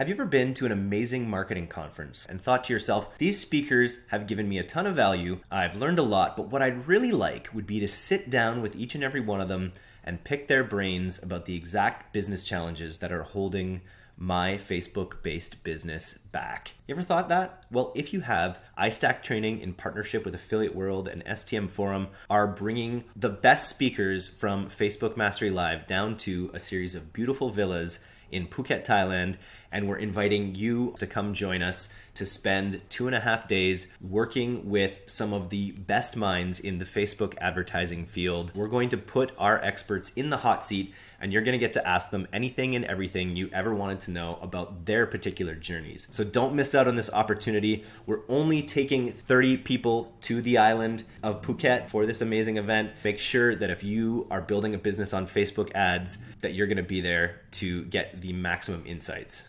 Have you ever been to an amazing marketing conference and thought to yourself, these speakers have given me a ton of value, I've learned a lot, but what I'd really like would be to sit down with each and every one of them and pick their brains about the exact business challenges that are holding my Facebook based business back. You ever thought that? Well, if you have, iStack Training in partnership with Affiliate World and STM Forum are bringing the best speakers from Facebook Mastery Live down to a series of beautiful villas in Phuket, Thailand, and we're inviting you to come join us to spend two and a half days working with some of the best minds in the Facebook advertising field. We're going to put our experts in the hot seat, and you're going to get to ask them anything and everything you ever wanted to know about their particular journeys. So don't miss out on this opportunity. We're only taking 30 people to the island of Phuket for this amazing event. Make sure that if you are building a business on Facebook ads, that you're going to be there to get the maximum insights.